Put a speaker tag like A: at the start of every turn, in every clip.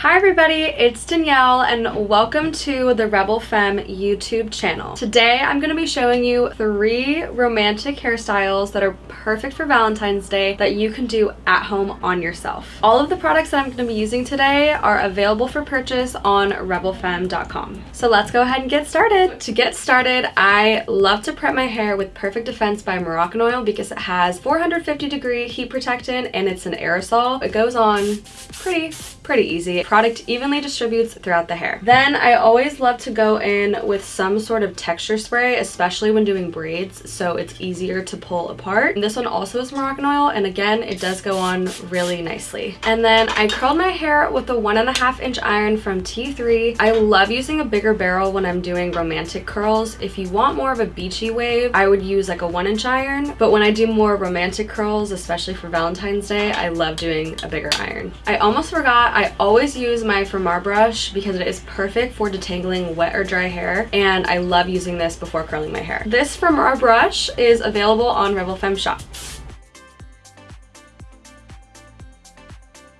A: Hi everybody, it's Danielle and welcome to the Rebel Femme YouTube channel. Today I'm going to be showing you three romantic hairstyles that are perfect for Valentine's Day that you can do at home on yourself. All of the products that I'm going to be using today are available for purchase on rebelfemme.com. So let's go ahead and get started. To get started, I love to prep my hair with Perfect Defense by Moroccan Oil because it has 450 degree heat protectant and it's an aerosol. It goes on pretty, pretty easy product evenly distributes throughout the hair. Then I always love to go in with some sort of texture spray, especially when doing braids, so it's easier to pull apart. And this one also is Moroccan oil, and again, it does go on really nicely. And then I curled my hair with a one and a half inch iron from T3. I love using a bigger barrel when I'm doing romantic curls. If you want more of a beachy wave, I would use like a one inch iron, but when I do more romantic curls, especially for Valentine's Day, I love doing a bigger iron. I almost forgot, I always use my Framar brush because it is perfect for detangling wet or dry hair and I love using this before curling my hair. This Framar brush is available on Rebel Femme Shop.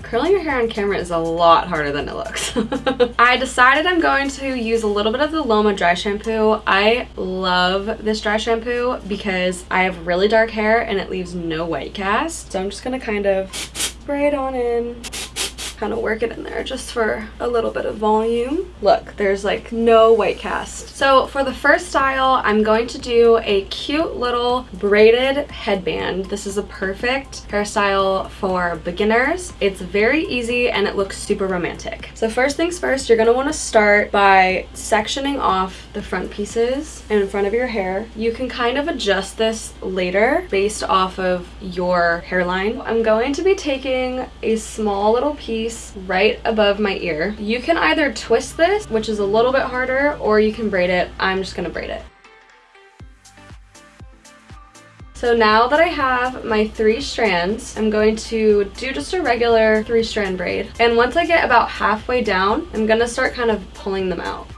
A: Curling your hair on camera is a lot harder than it looks. I decided I'm going to use a little bit of the Loma dry shampoo. I love this dry shampoo because I have really dark hair and it leaves no white cast. So I'm just gonna kind of spray it on in kind of work it in there just for a little bit of volume. Look, there's like no white cast. So for the first style, I'm going to do a cute little braided headband. This is a perfect hairstyle for beginners. It's very easy and it looks super romantic. So first things first, you're gonna wanna start by sectioning off the front pieces in front of your hair. You can kind of adjust this later based off of your hairline. I'm going to be taking a small little piece piece right above my ear. You can either twist this, which is a little bit harder, or you can braid it. I'm just gonna braid it. So now that I have my three strands, I'm going to do just a regular three strand braid. And once I get about halfway down, I'm gonna start kind of pulling them out.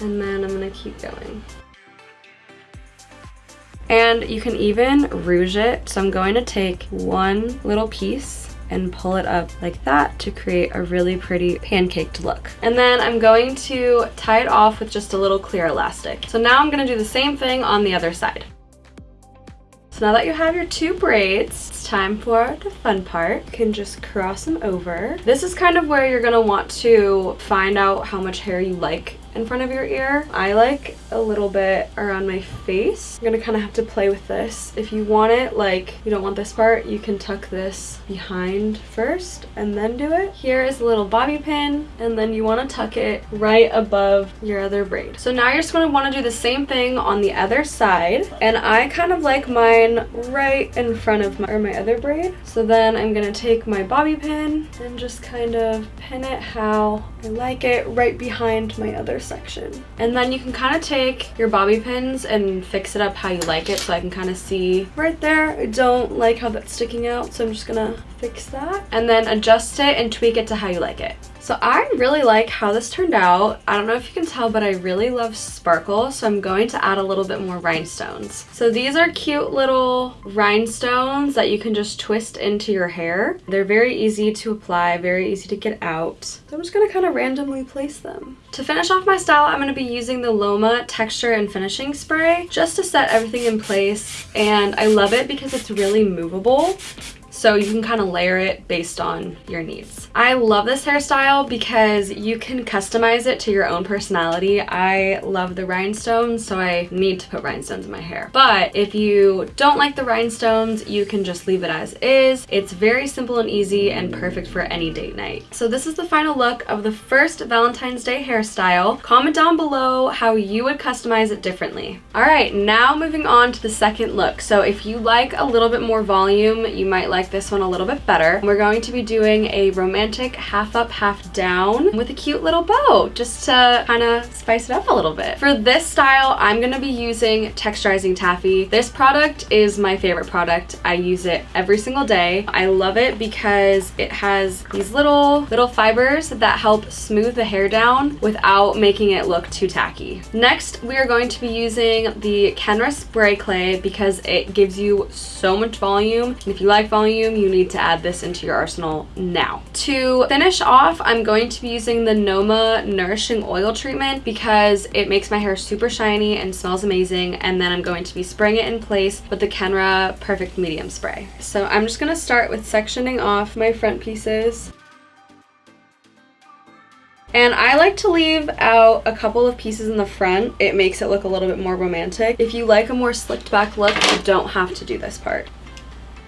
A: And then I'm gonna keep going. And you can even rouge it. So I'm going to take one little piece and pull it up like that to create a really pretty pancaked look. And then I'm going to tie it off with just a little clear elastic. So now I'm gonna do the same thing on the other side. So now that you have your two braids, it's time for the fun part. You can just cross them over. This is kind of where you're gonna want to find out how much hair you like in front of your ear. I like a little bit around my face. You're gonna kind of have to play with this. If you want it, like you don't want this part, you can tuck this behind first and then do it. Here is a little bobby pin and then you want to tuck it right above your other braid. So now you're just going to want to do the same thing on the other side and I kind of like right in front of my, my other braid. So then I'm going to take my bobby pin and just kind of pin it how like it right behind my other section. And then you can kind of take your bobby pins and fix it up how you like it so I can kind of see right there. I don't like how that's sticking out so I'm just gonna fix that and then adjust it and tweak it to how you like it. So I really like how this turned out. I don't know if you can tell, but I really love sparkle, so I'm going to add a little bit more rhinestones. So these are cute little rhinestones that you can just twist into your hair. They're very easy to apply, very easy to get out. So I'm just gonna kind of randomly place them. To finish off my style, I'm gonna be using the Loma Texture and Finishing Spray just to set everything in place. And I love it because it's really movable so you can kind of layer it based on your needs. I love this hairstyle because you can customize it to your own personality. I love the rhinestones, so I need to put rhinestones in my hair. But if you don't like the rhinestones, you can just leave it as is. It's very simple and easy and perfect for any date night. So this is the final look of the first Valentine's Day hairstyle. Comment down below how you would customize it differently. All right, now moving on to the second look. So if you like a little bit more volume, you might like this one a little bit better. We're going to be doing a romantic half up, half down with a cute little bow just to kind of spice it up a little bit. For this style, I'm going to be using Texturizing Taffy. This product is my favorite product. I use it every single day. I love it because it has these little, little fibers that help smooth the hair down without making it look too tacky. Next, we are going to be using the Kenra Spray Clay because it gives you so much volume. And if you like volume, volume, you need to add this into your arsenal now. To finish off, I'm going to be using the Loma Nourishing Oil Treatment because it makes my hair super shiny and smells amazing. And then I'm going to be spraying it in place with the Kenra Perfect Medium Spray. So I'm just gonna start with sectioning off my front pieces. And I like to leave out a couple of pieces in the front. It makes it look a little bit more romantic. If you like a more slicked back look, you don't have to do this part.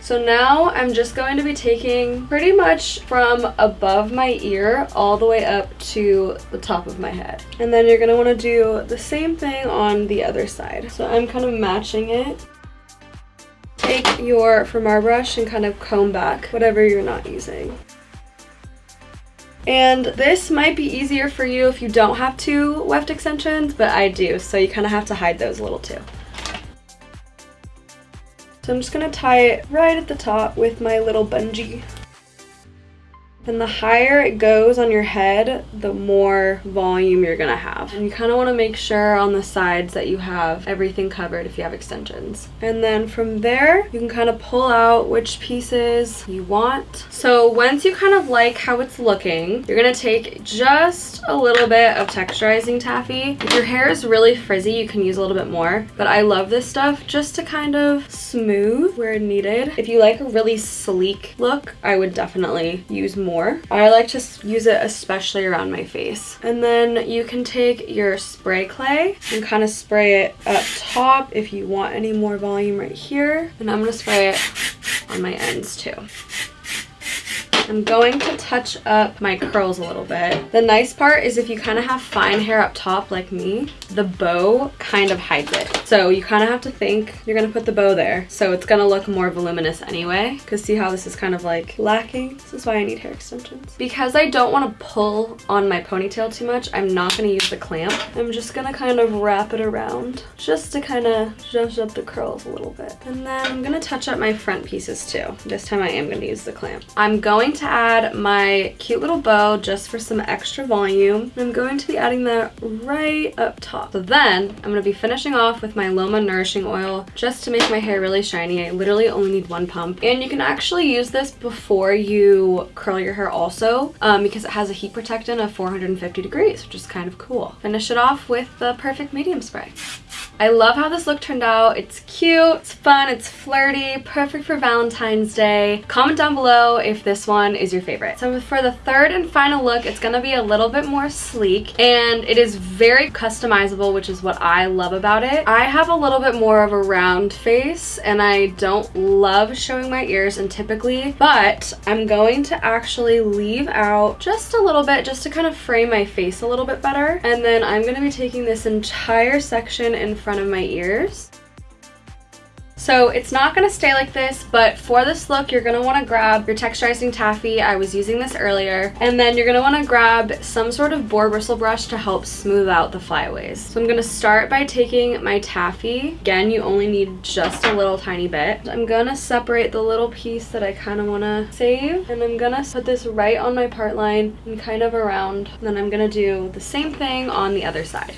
A: So now I'm just going to be taking pretty much from above my ear all the way up to the top of my head. And then you're gonna wanna do the same thing on the other side. So I'm kind of matching it. Take your Framar brush and kind of comb back whatever you're not using. And this might be easier for you if you don't have two weft extensions, but I do, so you kind of have to hide those a little too. So I'm just gonna tie it right at the top with my little bungee. And the higher it goes on your head, the more volume you're gonna have. And you kind of want to make sure on the sides that you have everything covered if you have extensions. And then from there, you can kind of pull out which pieces you want. So once you kind of like how it's looking, you're gonna take just a little bit of texturizing taffy. If your hair is really frizzy, you can use a little bit more, but I love this stuff just to kind of smooth where needed. If you like a really sleek look, I would definitely use more more. I like to use it especially around my face. And then you can take your spray clay and kind of spray it up top if you want any more volume right here. And I'm going to spray it on my ends too. I'm going to touch up my curls a little bit. The nice part is if you kind of have fine hair up top like me, the bow kind of hides it. So you kind of have to think you're going to put the bow there. So it's going to look more voluminous anyway. Because see how this is kind of like lacking? This is why I need hair extensions. Because I don't want to pull on my ponytail too much, I'm not going to use the clamp. I'm just going to kind of wrap it around just to kind of zhuzh up the curls a little bit. And then I'm going to touch up my front pieces too. This time I am going to use the clamp. I'm going to add my cute little bow just for some extra volume. I'm going to be adding that right up top. So then I'm going to be finishing off with my Loma Nourishing Oil just to make my hair really shiny. I literally only need one pump. And you can actually use this before you curl your hair also um, because it has a heat protectant of 450 degrees, which is kind of cool. Finish it off with the Perfect Medium Spray. I love how this look turned out. It's cute, it's fun, it's flirty, perfect for Valentine's Day. Comment down below if this one is your favorite. So for the third and final look, it's gonna be a little bit more sleek and it is very customizable, which is what I love about it. I have a little bit more of a round face and I don't love showing my ears and typically, but I'm going to actually leave out just a little bit just to kind of frame my face a little bit better. And then I'm gonna be taking this entire section in front of my ears. So it's not going to stay like this, but for this look, you're going to want to grab your texturizing taffy. I was using this earlier. And then you're going to want to grab some sort of boar bristle brush to help smooth out the flyaways. So I'm going to start by taking my taffy. Again, you only need just a little tiny bit. I'm going to separate the little piece that I kind of want to save. And I'm going to put this right on my part line and kind of around. And then I'm going to do the same thing on the other side.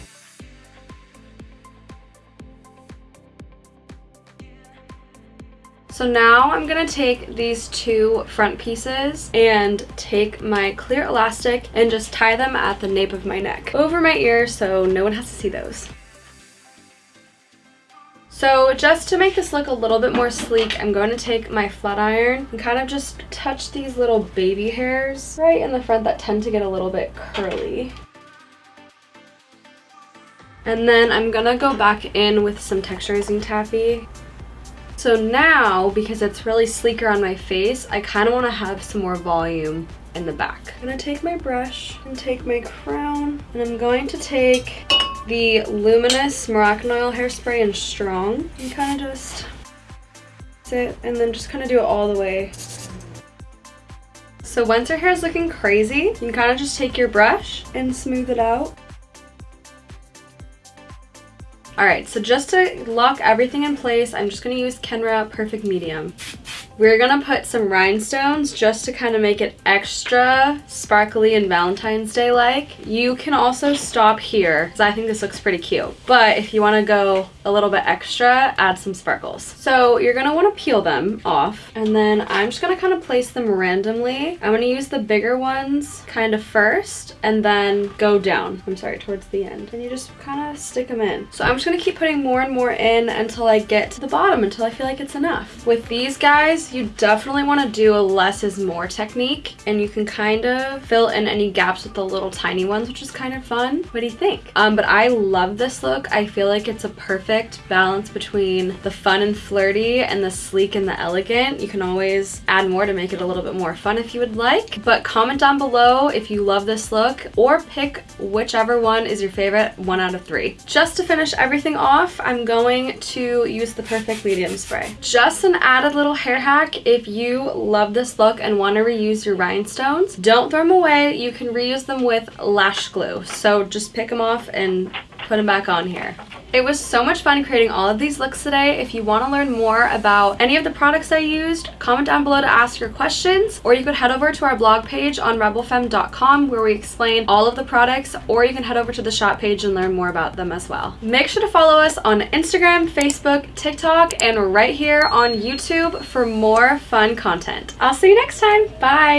A: So now I'm gonna take these two front pieces and take my clear elastic and just tie them at the nape of my neck over my ear so no one has to see those. So just to make this look a little bit more sleek, I'm going to take my flat iron and kind of just touch these little baby hairs right in the front that tend to get a little bit curly. And then I'm gonna go back in with some texturizing taffy so now, because it's really sleeker on my face, I kind of want to have some more volume in the back. I'm going to take my brush and take my crown, and I'm going to take the Luminous Moroccan Oil Hairspray in Strong and kind of just sit and then just kind of do it all the way. So once your hair is looking crazy, you can kind of just take your brush and smooth it out. All right, so just to lock everything in place, I'm just gonna use Kenra Perfect Medium. We're gonna put some rhinestones just to kind of make it extra sparkly and Valentine's Day like. You can also stop here because I think this looks pretty cute. But if you wanna go a little bit extra, add some sparkles. So you're gonna wanna peel them off and then I'm just gonna kind of place them randomly. I'm gonna use the bigger ones kind of first and then go down. I'm sorry, towards the end. And you just kind of stick them in. So I'm just gonna keep putting more and more in until I get to the bottom, until I feel like it's enough. With these guys, you definitely wanna do a less is more technique and you can kind of fill in any gaps with the little tiny ones, which is kind of fun. What do you think? Um, but I love this look. I feel like it's a perfect perfect balance between the fun and flirty and the sleek and the elegant. You can always add more to make it a little bit more fun if you would like. But comment down below if you love this look or pick whichever one is your favorite, one out of three. Just to finish everything off, I'm going to use the Perfect Medium Spray. Just an added little hair hack if you love this look and want to reuse your rhinestones. Don't throw them away. You can reuse them with lash glue. So just pick them off and put them back on here. It was so much fun creating all of these looks today. If you want to learn more about any of the products I used, comment down below to ask your questions, or you could head over to our blog page on rebelfemme.com where we explain all of the products, or you can head over to the shop page and learn more about them as well. Make sure to follow us on Instagram, Facebook, TikTok, and right here on YouTube for more fun content. I'll see you next time. Bye!